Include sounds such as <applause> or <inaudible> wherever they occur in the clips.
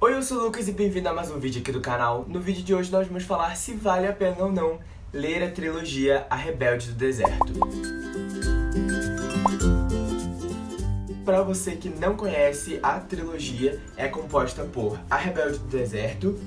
Oi, eu sou o Lucas e bem-vindo a mais um vídeo aqui do canal. No vídeo de hoje nós vamos falar se vale a pena ou não ler a trilogia A Rebelde do Deserto. Para você que não conhece, a trilogia é composta por A Rebelde do Deserto,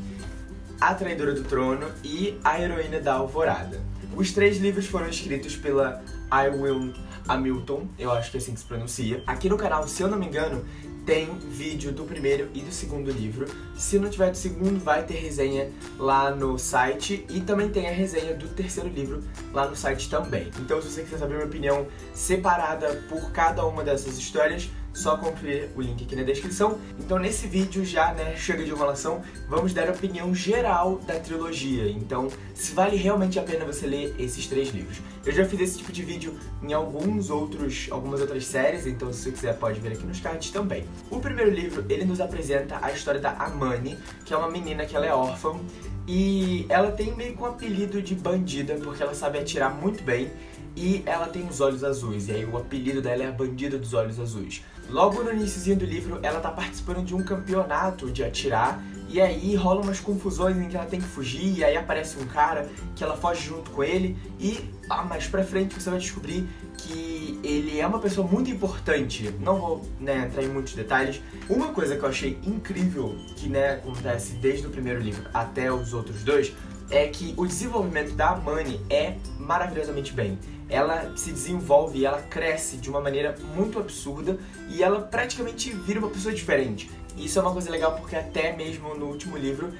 A Traidora do Trono e A Heroína da Alvorada. Os três livros foram escritos pela I. Will Hamilton, eu acho que é assim que se pronuncia. Aqui no canal, se eu não me engano, tem vídeo do primeiro e do segundo livro. Se não tiver do segundo, vai ter resenha lá no site e também tem a resenha do terceiro livro lá no site também. Então se você quiser saber minha opinião separada por cada uma dessas histórias, só conferir o link aqui na descrição. Então nesse vídeo já, né, chega de enrolação, vamos dar a opinião geral da trilogia. Então, se vale realmente a pena você ler esses três livros. Eu já fiz esse tipo de vídeo em alguns outros, algumas outras séries, então se você quiser pode ver aqui nos cards também. O primeiro livro, ele nos apresenta a história da Amani, que é uma menina que ela é órfã, e ela tem meio que um apelido de bandida, porque ela sabe atirar muito bem, e ela tem os olhos azuis, e aí o apelido dela é Bandida dos Olhos Azuis. Logo no início do livro, ela tá participando de um campeonato de atirar, e aí rolam umas confusões em que ela tem que fugir, e aí aparece um cara que ela foge junto com ele, e ah, mais pra frente você vai descobrir que ele é uma pessoa muito importante. Não vou né, entrar em muitos detalhes. Uma coisa que eu achei incrível, que né, acontece desde o primeiro livro até os outros dois, é que o desenvolvimento da Amani é maravilhosamente bem. Ela se desenvolve ela cresce de uma maneira muito absurda e ela praticamente vira uma pessoa diferente. Isso é uma coisa legal porque até mesmo no último livro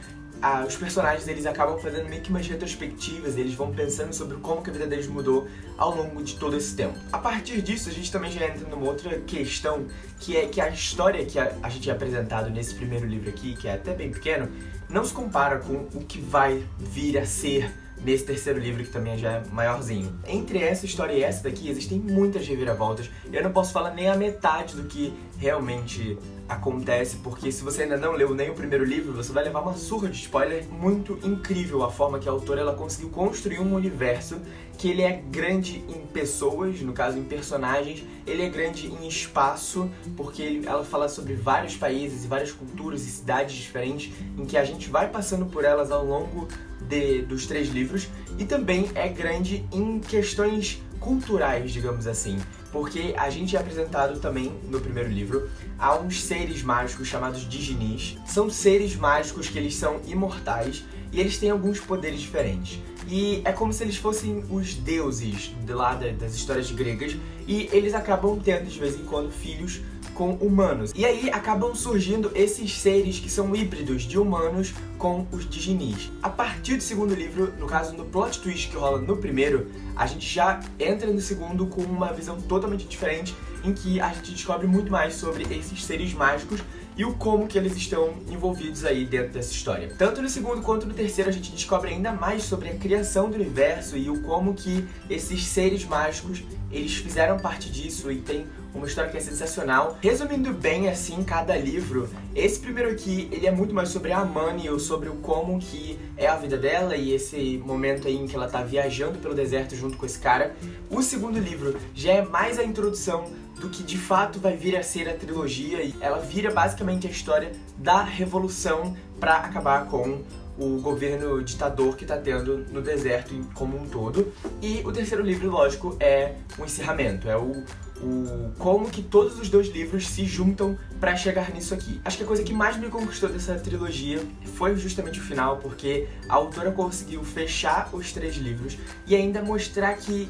os personagens eles acabam fazendo meio que umas retrospectivas, eles vão pensando sobre como que a vida deles mudou ao longo de todo esse tempo. A partir disso, a gente também já entra numa outra questão, que é que a história que a, a gente é apresentado nesse primeiro livro aqui, que é até bem pequeno, não se compara com o que vai vir a ser nesse terceiro livro, que também já é maiorzinho. Entre essa história e essa daqui, existem muitas reviravoltas. Eu não posso falar nem a metade do que realmente acontece, porque se você ainda não leu nem o primeiro livro, você vai levar uma surra de spoiler muito incrível a forma que a autora ela conseguiu construir um universo que ele é grande em pessoas, no caso em personagens, ele é grande em espaço, porque ela fala sobre vários países e várias culturas e cidades diferentes, em que a gente vai passando por elas ao longo de, dos três livros, e também é grande em questões culturais, digamos assim, porque a gente é apresentado também no primeiro livro a uns seres mágicos chamados Diginis. São seres mágicos que eles são imortais e eles têm alguns poderes diferentes. E é como se eles fossem os deuses de lá das histórias gregas e eles acabam tendo de vez em quando filhos com humanos. E aí acabam surgindo esses seres que são híbridos de humanos com os Diginis. A partir do segundo livro, no caso no plot twist que rola no primeiro, a gente já entra no segundo com uma visão totalmente diferente em que a gente descobre muito mais sobre esses seres mágicos e o como que eles estão envolvidos aí dentro dessa história. Tanto no segundo quanto no terceiro a gente descobre ainda mais sobre a criação do universo e o como que esses seres mágicos eles fizeram parte disso e tem uma história que é sensacional. Resumindo bem, assim, cada livro, esse primeiro aqui, ele é muito mais sobre a Amani, ou sobre o como que é a vida dela e esse momento aí em que ela tá viajando pelo deserto junto com esse cara. O segundo livro já é mais a introdução do que de fato vai vir a ser a trilogia e ela vira basicamente a história da revolução para acabar com o governo ditador que está tendo no deserto como um todo. E o terceiro livro, lógico, é o encerramento, é o, o como que todos os dois livros se juntam para chegar nisso aqui. Acho que a coisa que mais me conquistou dessa trilogia foi justamente o final, porque a autora conseguiu fechar os três livros e ainda mostrar que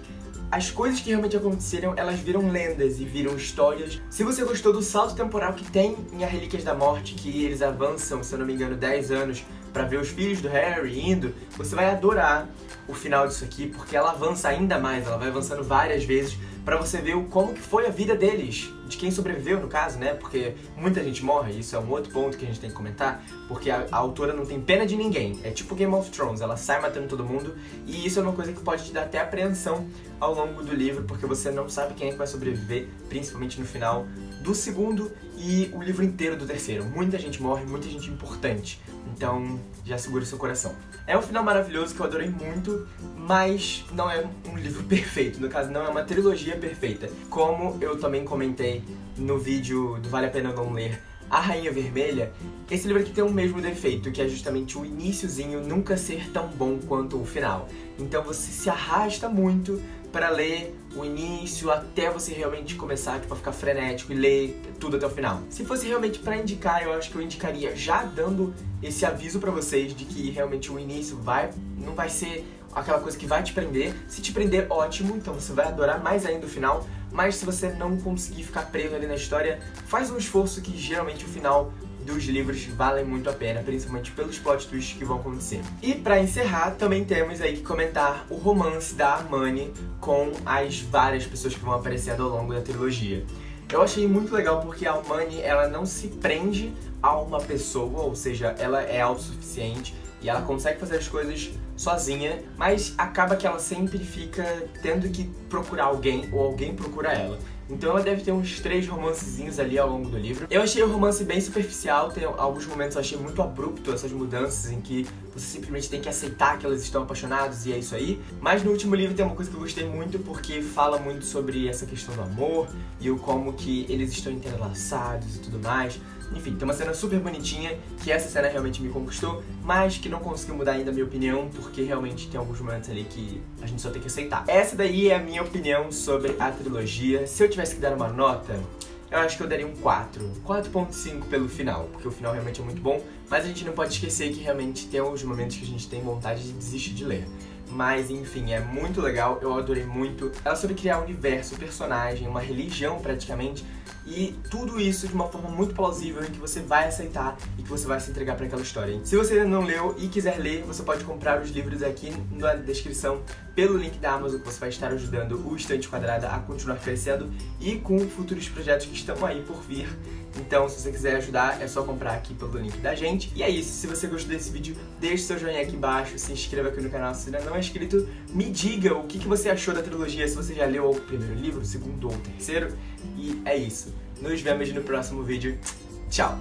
as coisas que realmente aconteceram, elas viram lendas e viram histórias. Se você gostou do salto temporal que tem em A Relíquias da Morte, que eles avançam, se eu não me engano, 10 anos para ver os filhos do Harry indo, você vai adorar o final disso aqui, porque ela avança ainda mais, ela vai avançando várias vezes para você ver como que foi a vida deles, de quem sobreviveu no caso, né? Porque muita gente morre, isso é um outro ponto que a gente tem que comentar, porque a, a, autora não tem pena de ninguém. É tipo Game of Thrones, ela sai matando todo mundo, e isso é uma coisa que pode te dar até apreensão ao longo do livro, porque você não sabe quem é que vai sobreviver, principalmente no final do segundo e o livro inteiro do terceiro. Muita gente morre, muita gente importante. Então, já segura seu coração. É um final maravilhoso que eu adorei muito, mas não é um livro <laughs> perfeito. No caso, não é uma trilogia perfeita. Como eu também comentei no vídeo do Vale a Pena Não Ler A Rainha Vermelha, esse livro aqui tem o mesmo defeito, que é justamente o iníciozinho nunca ser tão bom quanto o final. Então você se arrasta muito para ler o início até você realmente começar tipo, a ficar frenético e ler tudo até o final. Se fosse realmente para indicar, eu acho que eu indicaria já dando esse aviso para vocês de que realmente o início vai não vai ser aquela coisa que vai te prender. Se te prender, ótimo, então você vai adorar mais ainda o final. Mas se você não conseguir ficar preso ali na história, faz um esforço que geralmente o final dos livros valem muito a pena, principalmente pelos plot twists que vão acontecer. E pra encerrar, também temos aí que comentar o romance da Armani com as várias pessoas que vão aparecendo ao longo da trilogia. Eu achei muito legal porque a Armani, ela não se prende a uma pessoa, ou seja, ela é autossuficiente e ela consegue fazer as coisas sozinha, mas acaba que ela sempre fica tendo que procurar alguém ou alguém procura ela. Então ela deve ter uns três romancezinhos ali ao longo do livro. Eu achei o romance bem superficial, tem alguns momentos eu achei muito abrupto essas mudanças em que você simplesmente tem que aceitar que elas estão apaixonadas e é isso aí. Mas no último livro tem uma coisa que eu gostei muito porque fala muito sobre essa questão do amor e o como que eles estão entrelaçados e tudo mais. Enfim, tem uma cena super bonitinha, que essa cena realmente me conquistou, mas que não conseguiu mudar ainda a minha opinião, porque realmente tem alguns momentos ali que a gente só tem que aceitar. Essa daí é a minha opinião sobre a trilogia. Se eu tivesse que dar uma nota, eu acho que eu daria um 4. 4.5 pelo final, porque o final realmente é muito bom, mas a gente não pode esquecer que realmente tem alguns momentos que a gente tem vontade de desistir de ler. Mas enfim, é muito legal, eu adorei muito. Ela soube criar um universo, personagem, uma religião praticamente, e tudo isso de uma forma muito plausível em que você vai aceitar e que você vai se entregar para aquela história. Se você ainda não leu e quiser ler, você pode comprar os livros aqui na descrição pelo link da Amazon que você vai estar ajudando o Estante Quadrada a continuar crescendo e com futuros projetos que estão aí por vir. Então, se você quiser ajudar, é só comprar aqui pelo link da gente. E é isso, se você gostou desse vídeo, deixe seu joinha aqui embaixo, se inscreva aqui no canal se ainda não é inscrito, me diga o que você achou da trilogia, se você já leu o primeiro livro, o segundo ou o terceiro. E é isso. Nos vemos no próximo vídeo. Tchau!